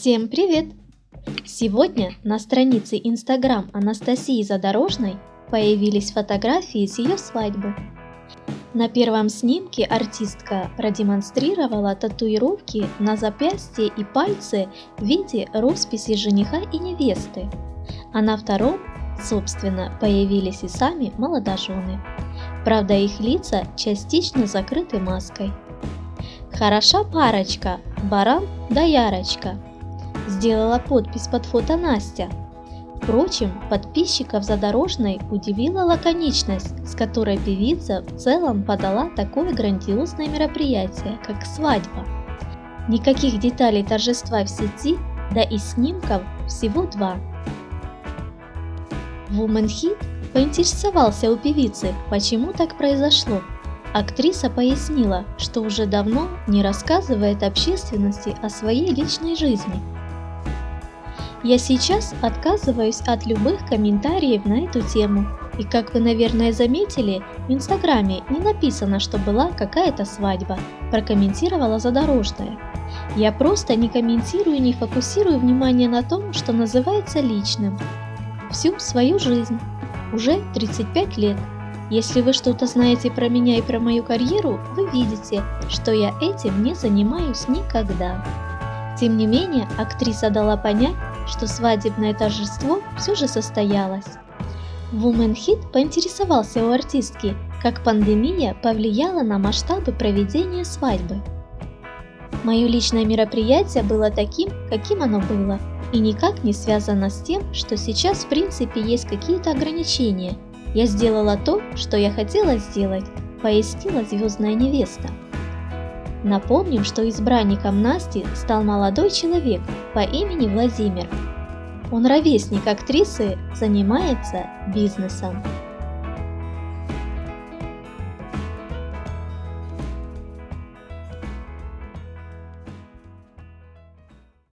Всем привет! Сегодня на странице Instagram Анастасии Задорожной появились фотографии с ее свадьбы. На первом снимке артистка продемонстрировала татуировки на запястье и пальцы в виде росписи жениха и невесты, а на втором, собственно, появились и сами молодожены. Правда, их лица частично закрыты маской. Хороша парочка, баран да ярочка. Сделала подпись под фото Настя. Впрочем, подписчиков Задорожной удивила лаконичность, с которой певица в целом подала такое грандиозное мероприятие, как свадьба. Никаких деталей торжества в сети, да и снимков всего два. Woman Hit поинтересовался у певицы, почему так произошло. Актриса пояснила, что уже давно не рассказывает общественности о своей личной жизни – я сейчас отказываюсь от любых комментариев на эту тему. И как вы, наверное, заметили, в Инстаграме не написано, что была какая-то свадьба, прокомментировала Задорожная. Я просто не комментирую и не фокусирую внимание на том, что называется личным. Всю свою жизнь. Уже 35 лет. Если вы что-то знаете про меня и про мою карьеру, вы видите, что я этим не занимаюсь никогда. Тем не менее, актриса дала понять, что свадебное торжество все же состоялось. Woman Hit поинтересовался у артистки, как пандемия повлияла на масштабы проведения свадьбы. Мое личное мероприятие было таким, каким оно было, и никак не связано с тем, что сейчас в принципе есть какие-то ограничения. Я сделала то, что я хотела сделать, пояснила звездная невеста. Напомним, что избранником Насти стал молодой человек по имени Владимир. Он ровесник актрисы, занимается бизнесом.